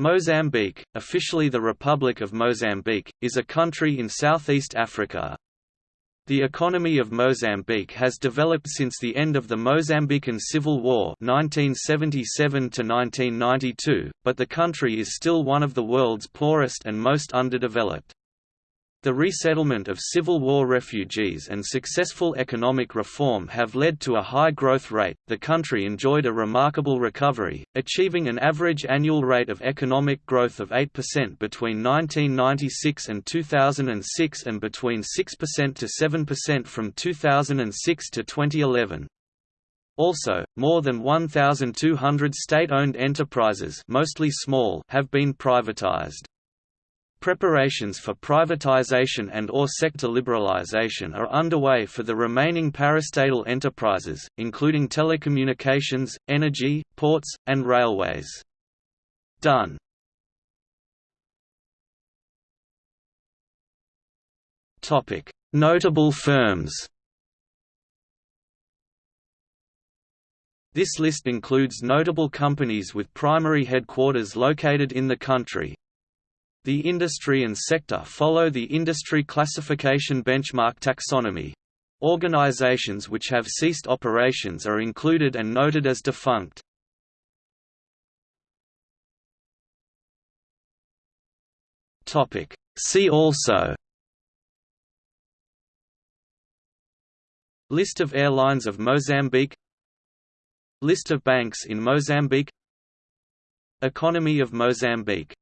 Mozambique, officially the Republic of Mozambique, is a country in southeast Africa. The economy of Mozambique has developed since the end of the Mozambican Civil War 1977 but the country is still one of the world's poorest and most underdeveloped. The resettlement of Civil War refugees and successful economic reform have led to a high growth rate. The country enjoyed a remarkable recovery, achieving an average annual rate of economic growth of 8% between 1996 and 2006 and between 6% to 7% from 2006 to 2011. Also, more than 1,200 state-owned enterprises mostly small have been privatized. Preparations for privatization and or sector liberalization are underway for the remaining parastatal enterprises, including telecommunications, energy, ports, and railways. Done. Notable firms This list includes notable companies with primary headquarters located in the country. The industry and sector follow the industry classification benchmark taxonomy. Organizations which have ceased operations are included and noted as defunct. See also List of airlines of Mozambique List of banks in Mozambique Economy of Mozambique